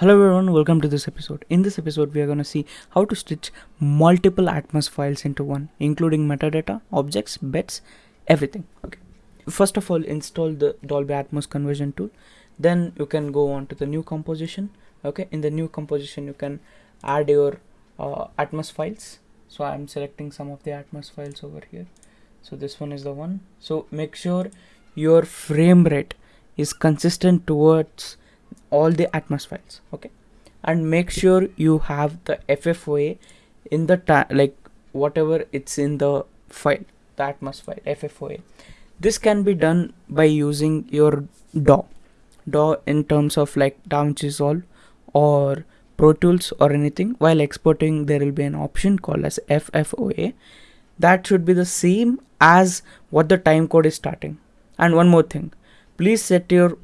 Hello everyone, welcome to this episode. In this episode, we are going to see how to stitch multiple Atmos files into one, including metadata, objects, bits, everything. Okay. First of all, install the Dolby Atmos conversion tool. Then you can go on to the new composition. Okay. In the new composition, you can add your uh, Atmos files. So I'm selecting some of the Atmos files over here. So this one is the one. So make sure your frame rate is consistent towards all the atmos files okay? And make sure you have the ffoa in the like whatever it's in the file the atmos file ffoa this can be done by using your daw daw in terms of like DaVinci Resolve or Pro Tools or anything. While exporting there will be an option called as FFOA that should be the same as what the time code is starting. And one more thing. Please set your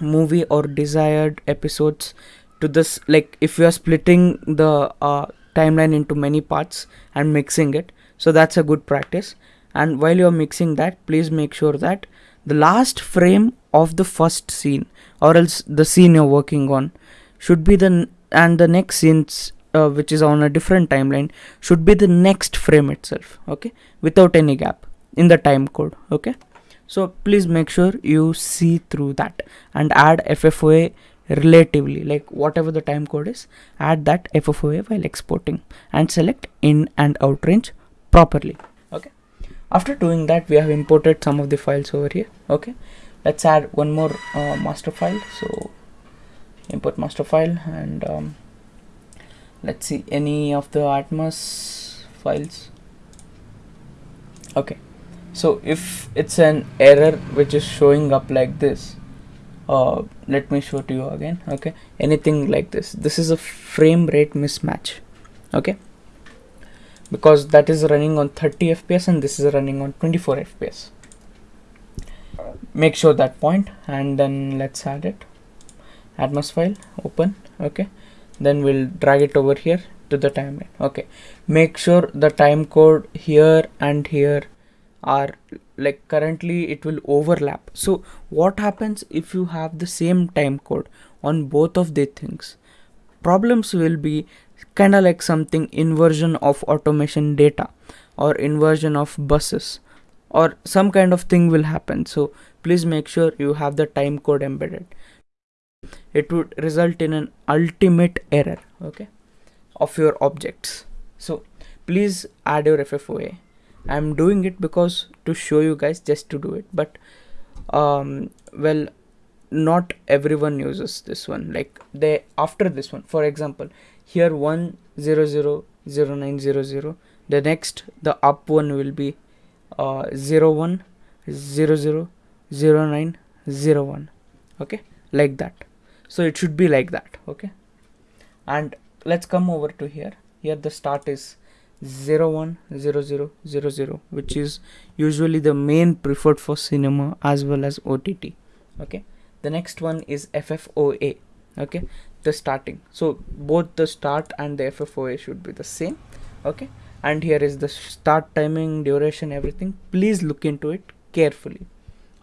movie or desired episodes to this like if you are splitting the uh, timeline into many parts and mixing it so that's a good practice. And while you're mixing that please make sure that the last frame of the first scene or else the scene you're working on should be the and the next scenes uh, which is on a different timeline should be the next frame itself okay? Without any gap in the time code okay so please make sure you see through that and add FFOA relatively like whatever the time code is add that FFOA while exporting and select in and out range properly okay? After doing that we have imported some of the files over here okay? Let's add one more uh, master file. So import master file and um, let's see any of the atmos files. Okay so if it's an error which is showing up like this uh, let me show to you again okay? Anything like this. This is a frame rate mismatch okay? Because that is running on 30 fps and this is running on 24 fps make sure that point and then let's add it. Atmos file open okay? Then we'll drag it over here to the timeline okay? Make sure the time code here and here are like currently it will overlap. So what happens if you have the same time code on both of the things? Problems will be kind of like something inversion of automation data or inversion of buses or some kind of thing will happen. So please make sure you have the time code embedded. It would result in an ultimate error okay of your objects. So please add your ffoa i'm doing it because to show you guys just to do it. But um well not everyone uses this one. Like they after this one for example here one zero zero zero nine zero zero the next the up one will be uh zero one zero zero zero nine zero one. Okay? Like that. So it should be like that. Okay? And let's come over to here. Here the start is 010000 which is usually the main preferred for cinema as well as OTT okay? The next one is FFOA okay? The starting. So both the start and the FFOA should be the same. Okay? And here is the start timing duration everything. Please look into it carefully.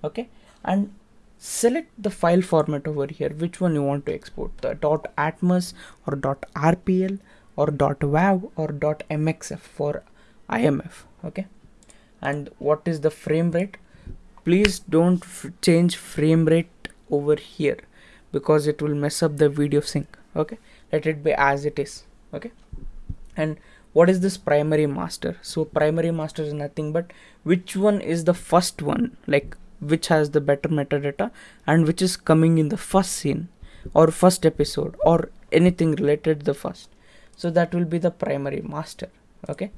Okay? And select the file format over here. Which one you want to export the dot .atmos or dot .rpl or .wav or .mxf for IMF okay? And what is the frame rate? Please don't change frame rate over here because it will mess up the video sync okay? Let it be as it is okay? And what is this primary master? So primary master is nothing but which one is the first one like which has the better metadata and which is coming in the first scene or first episode or anything related to the first so that will be the primary master okay?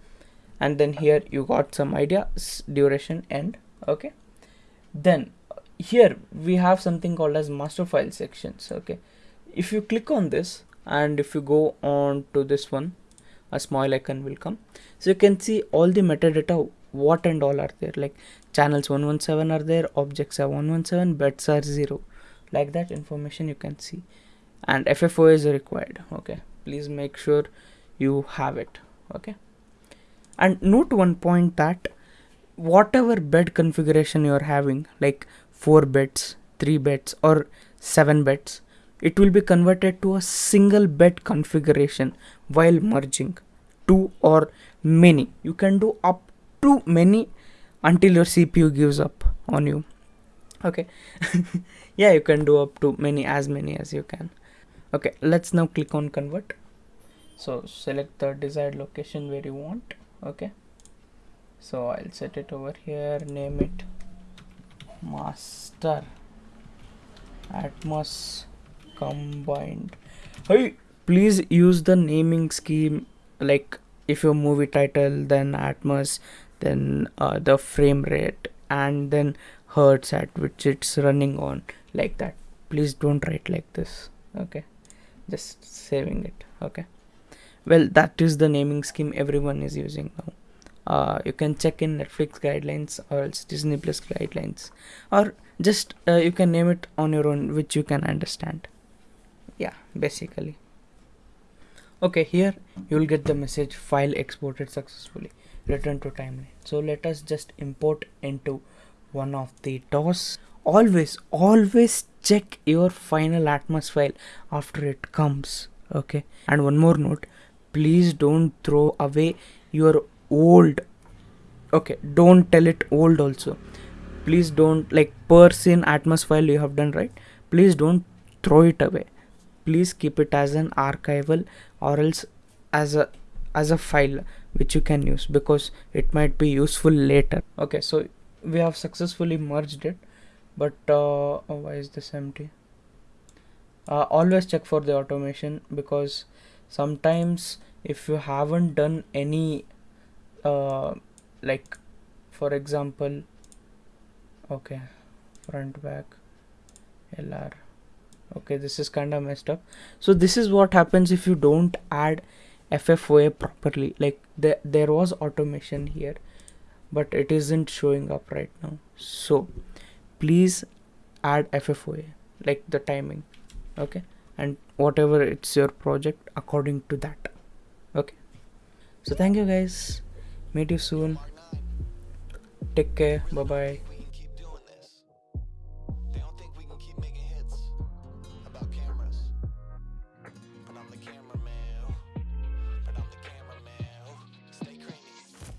And then here you got some idea duration end okay? Then here we have something called as master file sections okay? If you click on this and if you go on to this one a small icon will come. So you can see all the metadata what and all are there. Like channels 117 are there objects are 117 bits are 0 like that information you can see. And FFO is required okay please make sure you have it okay? And note one point that whatever bed configuration you're having like 4 bits 3 bits or 7 bits it will be converted to a single bed configuration while merging two or many. You can do up to many until your cpu gives up on you okay? Yeah you can do up to many as many as you can okay let's now click on convert. So select the desired location where you want okay? So I'll set it over here name it master atmos combined. Hey please use the naming scheme like if your movie title then atmos then uh, the frame rate and then hertz at which it's running on like that. Please don't write like this okay just saving it okay. Well that is the naming scheme everyone is using now. Uh, you can check in netflix guidelines or else disney plus guidelines. Or just uh, you can name it on your own which you can understand. Yeah basically. Okay here you will get the message file exported successfully. Return to timeline. So let us just import into one of the DAWs. Always always check your final atmos file after it comes okay? And one more note please don't throw away your old okay? Don't tell it old also. Please don't like per scene atmos file you have done right? Please don't throw it away. Please keep it as an archival or else as a as a file which you can use because it might be useful later. Okay so we have successfully merged it but uh, oh, why is this empty? Uh, always check for the automation because sometimes if you haven't done any uh, like for example okay front back lr okay this is kind of messed up. So this is what happens if you don't add ffoa properly. Like there there was automation here but it isn't showing up right now. So please add ffoa like the timing okay? And whatever it's your project according to that okay? So thank you guys. Meet you soon. Take care. Bye bye